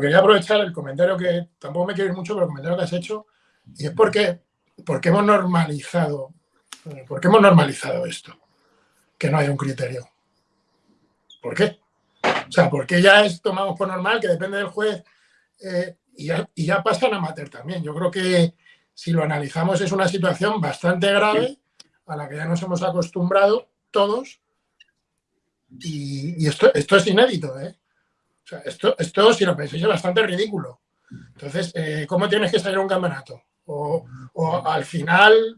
quería aprovechar el comentario que tampoco me quiero ir mucho, pero el comentario que has hecho, y es porque, porque hemos normalizado, porque hemos normalizado esto, que no hay un criterio. ¿Por qué? O sea, porque ya es, tomamos por normal que depende del juez eh, y, ya, y ya pasan a mater también. Yo creo que si lo analizamos es una situación bastante grave a la que ya nos hemos acostumbrado todos y, esto, esto es inédito, ¿eh? O sea, esto, esto, si lo pensáis, es bastante ridículo. Entonces, eh, ¿cómo tienes que salir a un campeonato? O, al final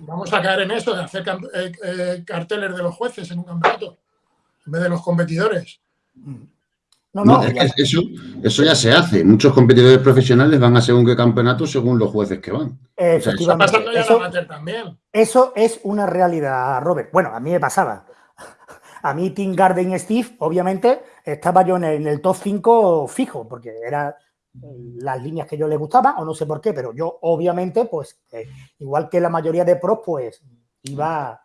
vamos a caer en esto de hacer eh, eh, carteles de los jueces en un campeonato en vez de los competidores. No, no, eso, eso ya se hace. Muchos competidores profesionales van a según qué campeonato según los jueces que van. Efectivamente. eso, también. Eso es una realidad, Robert. Bueno, a mí me pasaba. A mí Team Garden Steve, obviamente, estaba yo en el, top 5 fijo, porque eran las líneas que yo le gustaba, o no sé por qué, pero yo obviamente, pues, eh, igual que la mayoría de pros, pues, iba,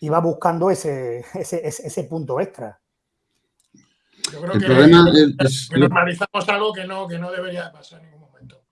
iba buscando ese, ese, punto extra. Yo creo que, normalizamos algo que no, que no debería pasar en ningún momento.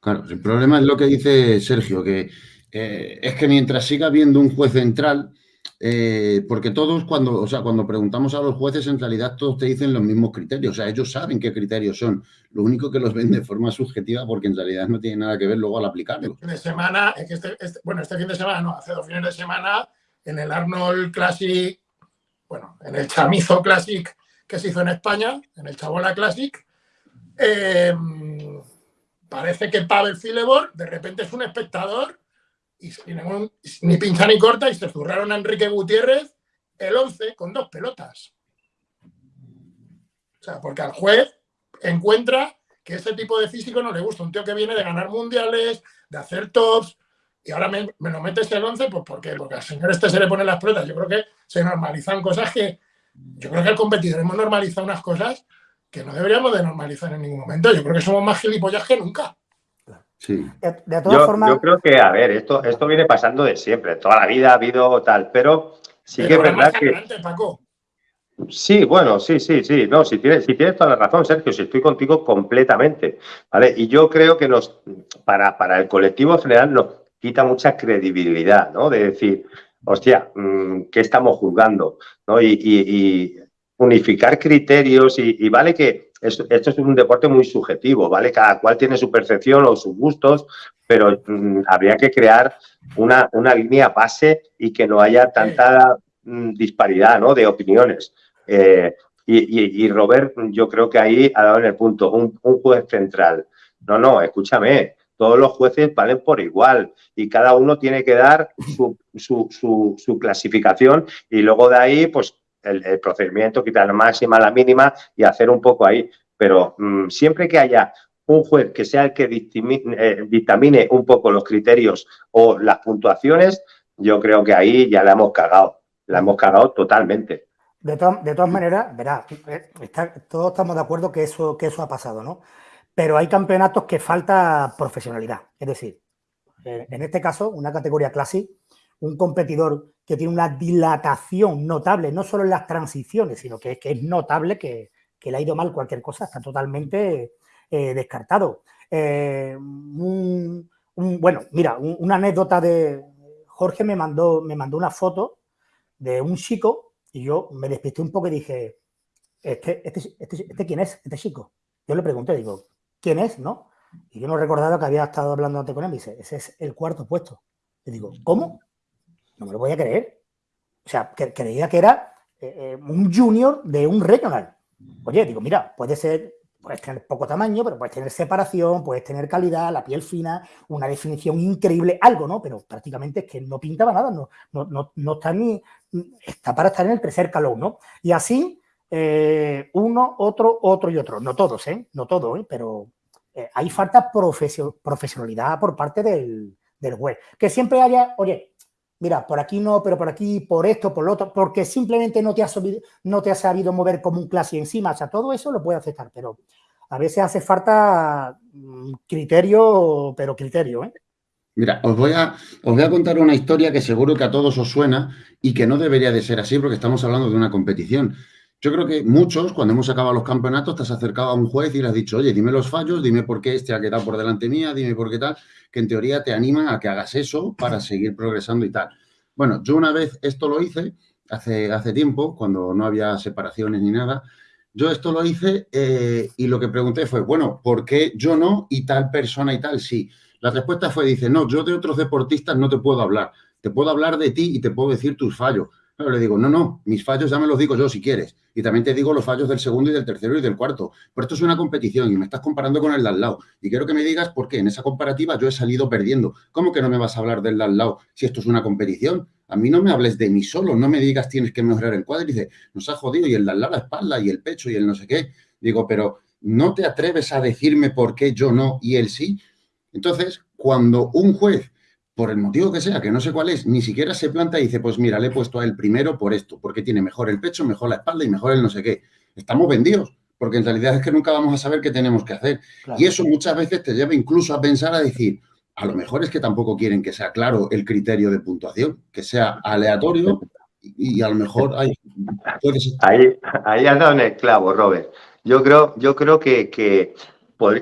Claro, el problema es lo que dice Sergio, que eh, es que mientras siga habiendo un juez central, eh, porque todos cuando, o sea, cuando preguntamos a los jueces, en realidad todos te dicen los mismos criterios. O sea, ellos saben qué criterios son. Lo único que los ven de forma subjetiva porque en realidad no tiene nada que ver luego al aplicarlo. Fin de semana, este, este, bueno, este fin de semana no, hace dos fines de semana, en el Arnold Classic, bueno, en el Chamizo Classic que se hizo en España, en el Chabola Classic, em, parece que Pavel Filebor de repente es un espectador y ni pincha ni corta y se zurraron a Enrique Gutiérrez el 11 con dos pelotas. O sea, porque al juez encuentra que ese tipo de físico no le gusta. Un tío que viene de ganar mundiales, de hacer tops, y ahora me, lo metes el 11, pues ¿por? Porque al señor este se le ponen las pelotas. Yo creo que se normalizan cosas que... Yo creo que al competidor hemos normalizado unas cosas que no deberíamos de normalizar en ningún momento. Yo creo que somos más gilipollas que nunca. De, todas formas... yo creo que, a ver, esto, esto viene pasando de siempre. Toda la vida ha habido tal, pero sí que es verdad que... Sí, bueno, sí, sí, sí. No, si tienes, si tienes toda la razón, Sergio, si estoy contigo completamente. ¿vale? Y yo creo que nos, para, para el colectivo general nos quita mucha credibilidad, ¿no? De decir, hostia, mm, ¿qué estamos juzgando? ¿no? Y, unificar criterios y, vale que esto, es un deporte muy subjetivo, ¿vale? Cada cual tiene su percepción o sus gustos, pero mm, habría que crear una, una, línea base y que no haya tanta mm, disparidad ¿no? de opiniones. Eh, y, Robert, yo creo que ahí ha dado en el punto, un, juez central. No, no, escúchame, todos los jueces valen por igual y cada uno tiene que dar su, su, su clasificación y luego de ahí, pues el, procedimiento, quitar la máxima, la mínima y hacer un poco ahí. Pero mm, siempre que haya un juez que sea el que eh, dictamine, un poco los criterios o las puntuaciones, yo creo que ahí ya la hemos cagado. La hemos cagado totalmente. De, de todas maneras, verá, eh, todos estamos de acuerdo que eso, que eso ha pasado, ¿no? Pero hay campeonatos que falta profesionalidad. Es decir, en este caso, una categoría clásica, un competidor que tiene una dilatación notable, no solo en las transiciones, sino que, que es notable que, le ha ido mal cualquier cosa, está totalmente eh, descartado. Eh, bueno, mira, una anécdota de Jorge me mandó, me mandó una foto de un chico y yo me despisté un poco y dije, ¿este, este, este, este quién es? Este chico. Yo le pregunté, digo, ¿quién es? ¿No? Y yo no recordaba que había estado hablando antes con él y dice, ese es el cuarto puesto. Le digo, ¿cómo? No me lo voy a creer. O sea, que, creía que era eh, eh, un junior de un regional. Oye, digo, mira, puede ser, puedes tener poco tamaño, pero puedes tener separación, puedes tener calidad, la piel fina, una definición increíble, algo, ¿no? Pero prácticamente es que no pintaba nada, no, no, no, está ni, está para estar en el tercer calón, ¿no? Y así, eh, uno, otro, otro y otro. No todos, ¿eh? No todos, ¿eh? Pero hay falta profesionalidad por parte del, del juez. Que siempre haya, oye, mira, por aquí no, pero por aquí, por esto, por lo otro, porque simplemente no te has, no te has sabido mover como un clase encima. O sea, todo eso lo puede aceptar, pero a veces hace falta mm, criterio, pero criterio, ¿eh? Mira, os voy, a, os voy a contar una historia que seguro que a todos os suena y que no debería de ser así porque estamos hablando de una competición. Yo creo que muchos, cuando hemos acabado los campeonatos, te has acercado a un juez y le has dicho, oye, dime los fallos, dime por qué este ha quedado por delante mía, dime por qué tal, que en teoría te animan a que hagas eso para seguir progresando y tal. Bueno, yo una vez esto lo hice, hace, hace tiempo, cuando no había separaciones ni nada, yo esto lo hice eh, y lo que pregunté fue, bueno, ¿por qué yo no y tal persona y tal sí? La respuesta fue, dice, no, yo de otros deportistas no te puedo hablar, te puedo hablar de ti y te puedo decir tus fallos, le digo, no, no, mis fallos ya me los digo yo si quieres. Y también te digo los fallos del segundo y del tercero y del cuarto. Pero esto es una competición y me estás comparando con el de al lado. Y quiero que me digas por qué en esa comparativa yo he salido perdiendo. ¿Cómo que no me vas a hablar del de al lado si esto es una competición? A mí no me hables de mí solo, no me digas tienes que mejorar el cuádriceps. Nos ha jodido y el de al lado la espalda y el pecho y el no sé qué. Digo, pero ¿no te atreves a decirme por qué yo no y él sí? Entonces, cuando un juez por el motivo que sea, que no sé cuál es, ni siquiera se planta y dice, pues mira, le he puesto a él primero por esto, porque tiene mejor el pecho, mejor la espalda y mejor el no sé qué. Estamos vendidos, porque en realidad es que nunca vamos a saber qué tenemos que hacer. Y eso muchas veces te lleva incluso a pensar, a decir, a lo mejor es que tampoco quieren que sea claro el criterio de puntuación, que sea aleatorio y, a lo mejor hay... Ahí, ahí has dado en el clavo, Robert. Yo creo, yo creo que, que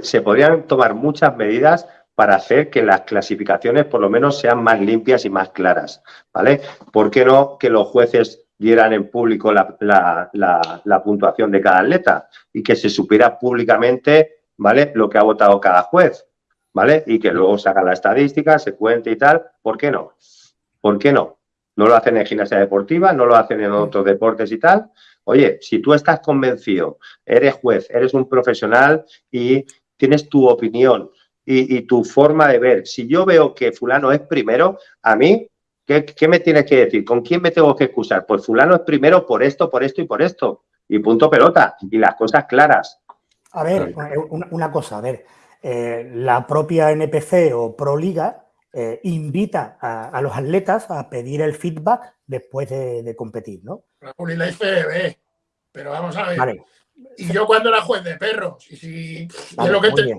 se podrían tomar muchas medidas para hacer que las clasificaciones por lo menos sean más limpias y más claras, ¿vale? ¿Por qué no que los jueces dieran en público la, puntuación de cada atleta y que se supiera públicamente, ¿vale? Lo que ha votado cada juez, ¿vale? Y que luego haga la estadística, se cuente y tal. ¿Por qué no? ¿Por qué no? No lo hacen en gimnasia deportiva, no lo hacen en otros deportes y tal. Oye, si tú estás convencido, eres juez, eres un profesional y tienes tu opinión y, tu forma de ver. Si yo veo que fulano es primero, a mí, ¿qué, me tienes que decir? ¿Con quién me tengo que excusar? Pues fulano es primero por esto, por esto y por esto. Y punto pelota. Y las cosas claras. A ver, eh, una, cosa, a ver. Eh, la propia NPC o ProLiga eh, invita a, los atletas a pedir el feedback después de, competir, ¿no? La IFB, pero vamos a ver. Vale. Y yo cuando era juez de perros, y si es lo que te,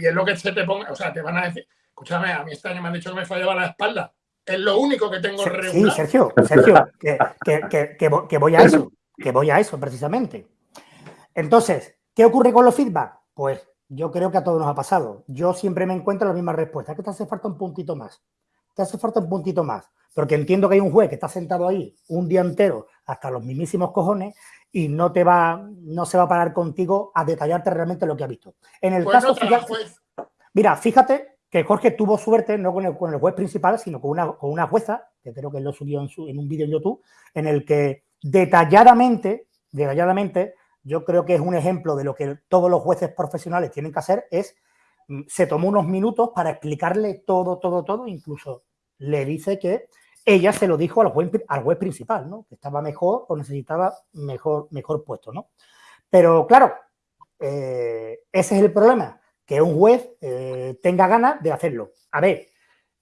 y es lo que se te ponga, o sea, te van a decir, escúchame, a mí este año me han dicho que me fallaba la espalda. Es lo único que tengo regular. Sí, Sergio, Sergio, que, voy a eso, que voy a eso precisamente. Entonces, ¿qué ocurre con los feedback? Pues yo creo que a todos nos ha pasado. Yo siempre me encuentro la misma respuesta, que te hace falta un puntito más. Te hace falta un puntito más. Porque entiendo que hay un juez que está sentado ahí un día entero hasta los mismísimos cojones y no te va, no se va a parar contigo a detallarte realmente lo que ha visto. En el pues caso, mira, fíjate que Jorge tuvo suerte no con el, con el juez principal, sino con una, con una jueza, que creo que lo subió en, su, en un vídeo en YouTube, en el que detalladamente, detalladamente, yo creo que es un ejemplo de lo que todos los jueces profesionales tienen que hacer, es, mm, se tomó unos minutos para explicarle todo, todo, todo, incluso le dice que ella se lo dijo al juez, al principal, ¿no? Que estaba mejor o necesitaba mejor, mejor puesto, ¿no? Pero claro, eh, ese es el problema, que un juez eh, tenga ganas de hacerlo. A ver,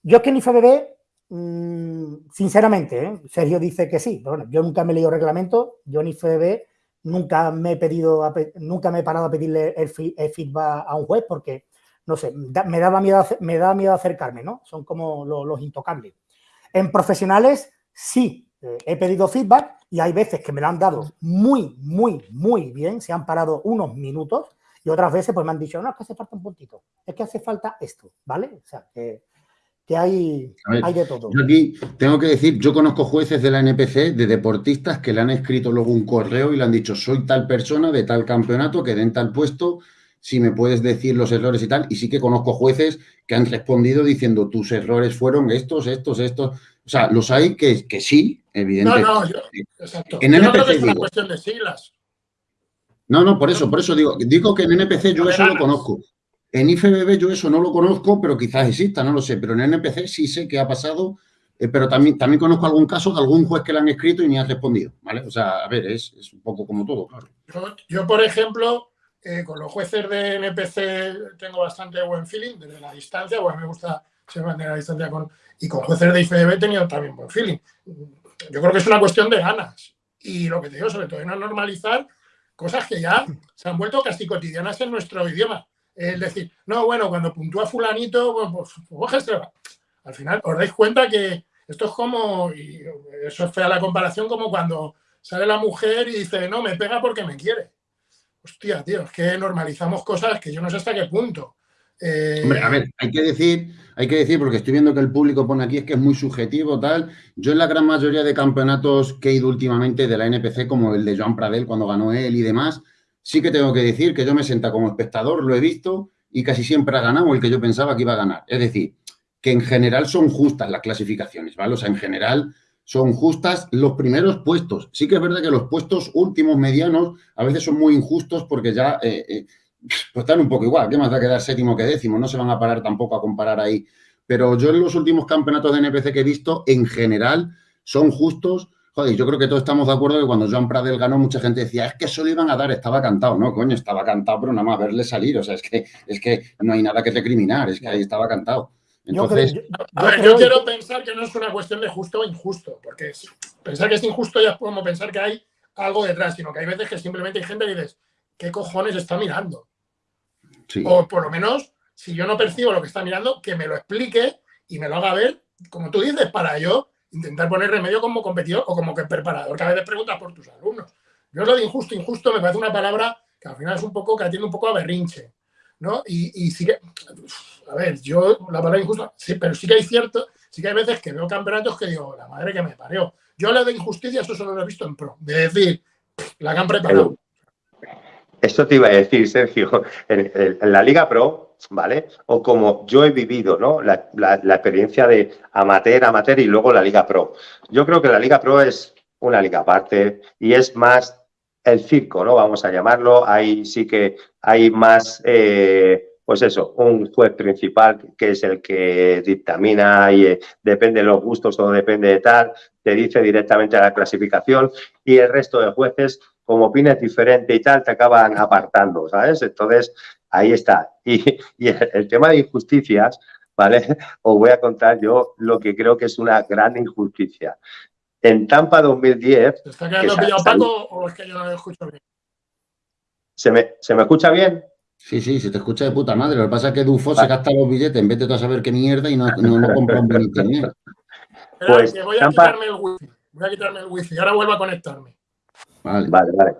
yo es que en IFBB, mmm, sinceramente, ¿eh? Sergio dice que sí, pero bueno, yo nunca me he leído reglamento, yo en IFBB nunca me he pedido, nunca me he parado a pedirle el, feedback a un juez porque, no sé, me daba miedo, me da miedo acercarme, ¿no? Son como los intocables. En profesionales, sí, eh, he pedido feedback y hay veces que me lo han dado muy, muy, muy bien, se han parado unos minutos y otras veces pues me han dicho, no, es que hace falta un puntito, es que hace falta esto, ¿vale? O sea, que, hay, hay, de todo. Yo aquí tengo que decir, yo conozco jueces de la NPC, de deportistas que le han escrito luego un correo y le han dicho, soy tal persona de tal campeonato que den tal puesto, si me puedes decir los errores y tal. Y sí que conozco jueces que han respondido diciendo tus errores fueron estos, estos, estos. O sea, los hay que, que sí, evidentemente. No, no, yo, exacto. En NPC, no es una cuestión de siglas. No, no, por eso, por eso digo, digo que en NPC yo eso lo conozco. En IFBB yo eso no lo conozco, pero quizás exista, no lo sé. Pero en NPC sí sé que ha pasado, eh, pero también, también conozco algún caso de algún juez que le han escrito y ni ha respondido, ¿vale? O sea, a ver, es, es un poco como todo, claro. yo por ejemplo, eh, con los jueces de NPC tengo bastante buen feeling desde la distancia, pues me gusta se mantener la distancia con... Y con jueces de IFBB he tenido también buen feeling. Yo creo que es una cuestión de ganas. Y lo que te digo, sobre todo, es no normalizar cosas que ya se han vuelto casi cotidianas en nuestro idioma. Es decir, no, bueno, cuando puntúa fulanito, pues, pues, pues al final os dais cuenta que esto es como, y eso es fea la comparación, como cuando sale la mujer y dice, no, me pega porque me quiere. Hostia, tío, es que normalizamos cosas que yo no sé hasta qué punto. Eh, Hombre, a ver, hay que decir, hay que decir, porque estoy viendo que el público pone aquí, es que es muy subjetivo, tal. Yo en la gran mayoría de campeonatos que he ido últimamente de la NPC, como el de Joan Pradel cuando ganó él y demás, sí que tengo que decir que yo me sienta como espectador, lo he visto, y casi siempre ha ganado el que yo pensaba que iba a ganar. Es decir, que en general son justas las clasificaciones, ¿vale? O sea, en general son justas los primeros puestos. Sí que es verdad que los puestos últimos, medianos, a veces son muy injustos porque ya eh, eh, pues están un poco igual. ¿Qué más da quedar séptimo que décimo? No se van a parar tampoco a comparar ahí. Pero yo en los últimos campeonatos de NPC que he visto, en general, son justos. Joder, yo creo que todos estamos de acuerdo que cuando Joan Pradel ganó, mucha gente decía, es que eso le iban a dar, estaba cantado. No, coño, estaba cantado, pero nada más verle salir. O sea, es que, es que no hay nada que recriminar, es que ahí estaba cantado. Entonces, yo, quiero pensar que no es una cuestión de justo o injusto, porque pensar que es injusto ya es como pensar que hay algo detrás, sino que hay veces que simplemente hay gente que dices, ¿qué cojones está mirando? O por lo menos, si yo no percibo lo que está mirando, que me lo explique y me lo haga ver, como tú dices, para yo intentar poner remedio como competidor o como que preparador, que a veces preguntas por tus alumnos. Yo lo de injusto, injusto me parece una palabra que al final es un poco, que atiende un poco a berrinche, ¿no? Y, y sí que, a ver, yo la palabra injusto, sí, pero sí que hay cierto, sí que hay veces que veo campeonatos que digo, la madre que me parió. Yo lo de injusticia, eso solo lo he visto en pro, de decir, la que han preparado. Esto te iba a decir, Sergio, en, la Liga Pro, ¿vale? O como yo he vivido, ¿no? La, experiencia de amateur, amateur y luego la Liga Pro. Yo creo que la Liga Pro es una liga aparte y es más el circo, ¿no? Vamos a llamarlo. Ahí sí que hay más, eh, pues eso, un juez principal que es el que dictamina y eh, depende de los gustos o depende de tal, te dice directamente a la clasificación y el resto de jueces como opines diferente y tal, te acaban apartando, ¿sabes? Entonces, ahí está. Y, el, tema de injusticias, ¿vale? Os voy a contar yo lo que creo que es una gran injusticia. En Tampa 2010... ¿Te está quedando pillado Paco o es que yo no lo escucho bien? ¿Se me, ¿Se me escucha bien? Sí, sí, se te escucha de puta madre. Lo que pasa es que Dufo se gasta los billetes en vez de tú a saber qué mierda y no, no, compra un buen internet. Pues, voy a quitarme el wifi. Voy a quitarme el wifi. Ahora vuelvo a conectarme. Vale, vale.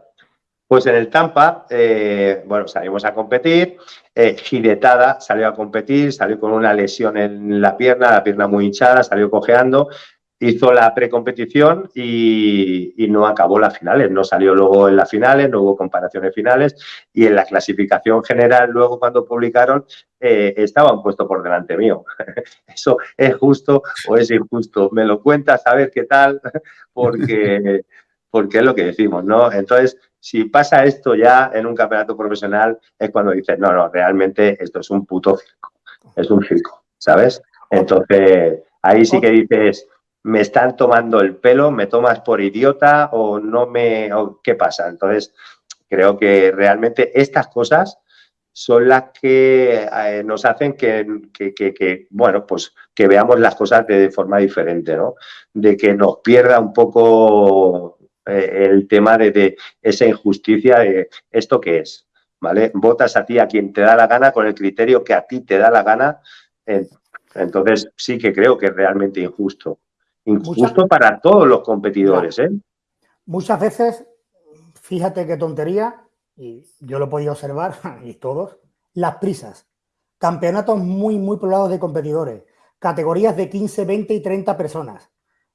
Pues en el Tampa, eh, bueno, salimos a competir. Eh, Giretada salió a competir, salió con una lesión en la pierna, la pierna muy hinchada, salió cojeando. Hizo la precompetición y, y no acabó las finales. No salió luego en las finales, no hubo comparaciones finales. Y en la clasificación general, luego cuando publicaron, eh, estaba puesto por delante mío. ¿Eso es justo o es injusto? Me lo cuentas a ver qué tal, porque porque es lo que decimos, ¿no? Entonces, si pasa esto ya en un campeonato profesional, es cuando dices, no, no, realmente esto es un puto circo, es un circo, ¿sabes? Entonces, ahí sí que dices, me están tomando el pelo, me tomas por idiota o no me, ¿qué pasa? Entonces, creo que realmente estas cosas son las que eh, nos hacen que, que, bueno, pues que veamos las cosas de forma diferente, ¿no? De que nos pierda un poco eh, el tema de, esa injusticia de esto que es, ¿vale? Votas a ti a quien te da la gana con el criterio que a ti te da la gana. entonces sí que creo que es realmente injusto. Injusto para todos los competidores, ¿eh? Muchas veces, fíjate qué tontería, y yo lo he podido observar, y todos, las prisas. Campeonatos muy, muy poblados de competidores. Categorías de 15, 20 y 30 personas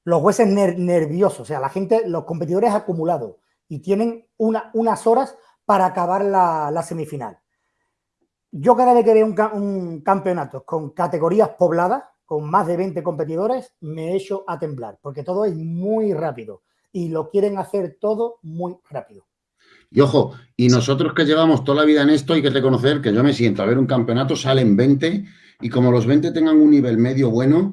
los jueces nerviosos, o sea, la gente, los competidores acumulados y tienen unas horas para acabar la, semifinal. Yo cada vez que veo un, campeonato con categorías pobladas, con más de 20 competidores, me echo a temblar, porque todo es muy rápido y lo quieren hacer todo muy rápido. Y ojo, y nosotros que llevamos toda la vida en esto, hay que reconocer que yo me siento a ver un campeonato, salen 20 y como los 20 tengan un nivel medio bueno,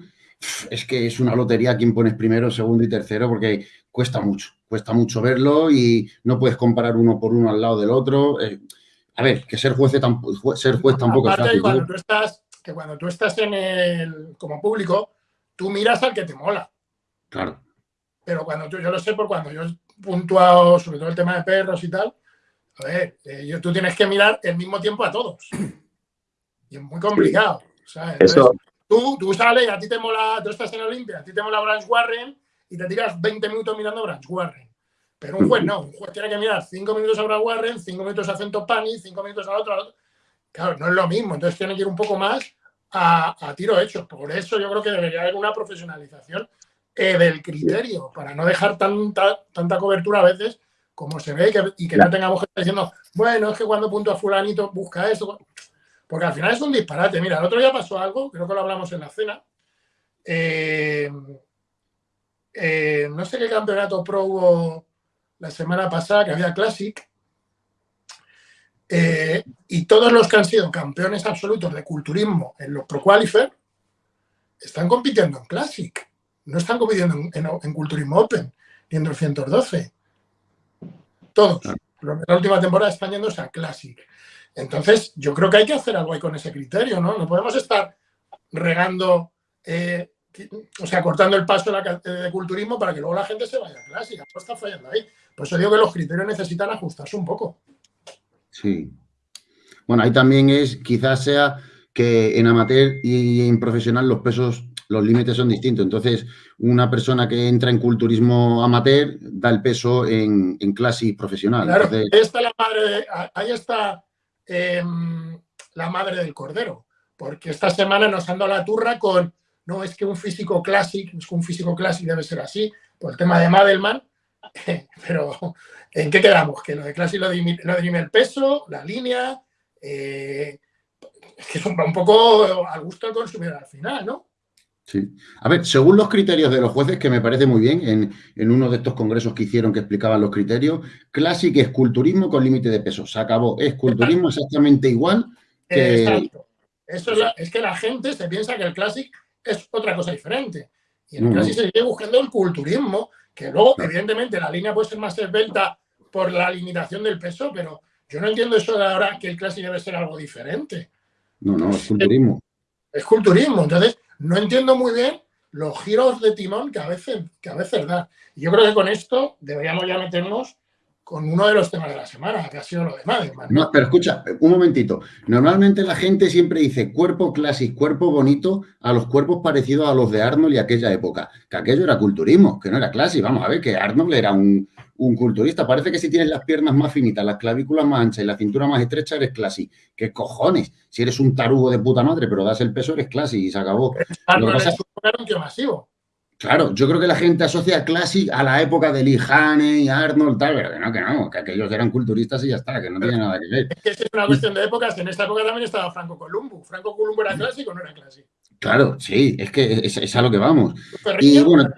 es que es una lotería quien pones primero, segundo y tercero, porque cuesta mucho, cuesta mucho verlo y no puedes comparar uno por uno al lado del otro. Eh, a ver, que ser juez, ser juez tampoco es fácil. Cuando tú estás, que cuando tú estás en el, como público, tú miras al que te mola. Claro. Pero cuando tú, yo lo sé por cuando yo he puntuado sobre todo el tema de perros y tal, a ver, eh, tú tienes que mirar el mismo tiempo a todos. Y es muy complicado. Eso, Tú, tú sales, a ti te mola, tú estás en Olimpia, a ti te mola Branch Warren y te tiras 20 minutos mirando Branch Warren. Pero un juez no, un juez tiene que mirar cinco minutos a Brad Warren, cinco minutos a Cento Pani, cinco minutos al otro, Claro, no es lo mismo, entonces tiene que ir un poco más a, tiro hecho. Por eso yo creo que debería haber una profesionalización eh, del criterio, para no dejar tanta, tanta cobertura a veces como se ve y que, no tengamos gente diciendo, bueno, es que cuando punto a fulanito busca esto. Porque al final es un disparate. Mira, el otro día pasó algo, creo que lo hablamos en la cena. Eh, eh, no sé qué campeonato pro hubo la semana pasada, que había Classic. Eh, y todos los que han sido campeones absolutos de culturismo en los Pro Qualifier están compitiendo en Classic. No están compitiendo en, Culturismo Open ni en 212. Todos. De la última temporada están yéndose a Classic. Entonces, yo creo que hay que hacer algo ahí con ese criterio, ¿no? No podemos estar regando, eh, o sea, cortando el paso de, culturismo para que luego la gente se vaya a Classic. No está fallando ahí. Por eso digo que los criterios necesitan ajustarse un poco. Sí. Bueno, ahí también es, quizás sea que en amateur y en profesional los pesos, los límites son distintos. Entonces, una persona que entra en culturismo amateur da el peso en, en clase profesional. Claro, ahí está la madre, ahí está em, la madre del cordero, porque esta semana nos han dado la turra con, no, es que un físico clásico, es que un físico clásico debe ser así, por el tema de Madelman, pero ¿en qué quedamos? Que lo de clase lo, dirime el peso, la línea, eh, es que es un, poco al gusto del consumidor al final, ¿no? Sí. A ver, según los criterios de los jueces, que me parece muy bien, en, uno de estos congresos que hicieron que explicaban los criterios, Classic es culturismo con límite de peso. Se acabó. Es culturismo exactamente igual que... Exacto. Eso es, que la gente se piensa que el Classic es otra cosa diferente. Y en el Classic se sigue buscando el culturismo, que luego, evidentemente, la línea puede ser más esbelta por la limitación del peso, pero yo no entiendo eso de ahora que el Classic debe ser algo diferente. No, no, es culturismo. Es, culturismo. Entonces, no entiendo muy bien los giros de timón que a veces, que a veces da. Y yo creo que con esto deberíamos ya meternos con uno de los temas de la semana, que ha sido lo de Madelman. No, pero escucha, un momentito. Normalmente la gente siempre dice cuerpo clásico, cuerpo bonito, a los cuerpos parecidos a los de Arnold y aquella época. Que aquello era culturismo, que no era clásico. Vamos a ver, que Arnold era un, culturista. Parece que si tienes las piernas más finitas, las clavículas más anchas y la cintura más estrecha, eres clásico. ¿Qué cojones? Si eres un tarugo de puta madre, pero das el peso, eres clásico y se acabó. Arnold es un masivo. Claro, yo creo que la gente asocia Classic a la época de Lee Haney y Arnold, tal, pero que no, que no, que aquellos eran culturistas y ya está, que no tiene nada que ver. Es que es una cuestión de épocas. En esta época también estaba Franco Columbo. ¿Franco Columbo era clásico o no era clásico? Claro, sí, es que es, a lo que vamos. Y bueno,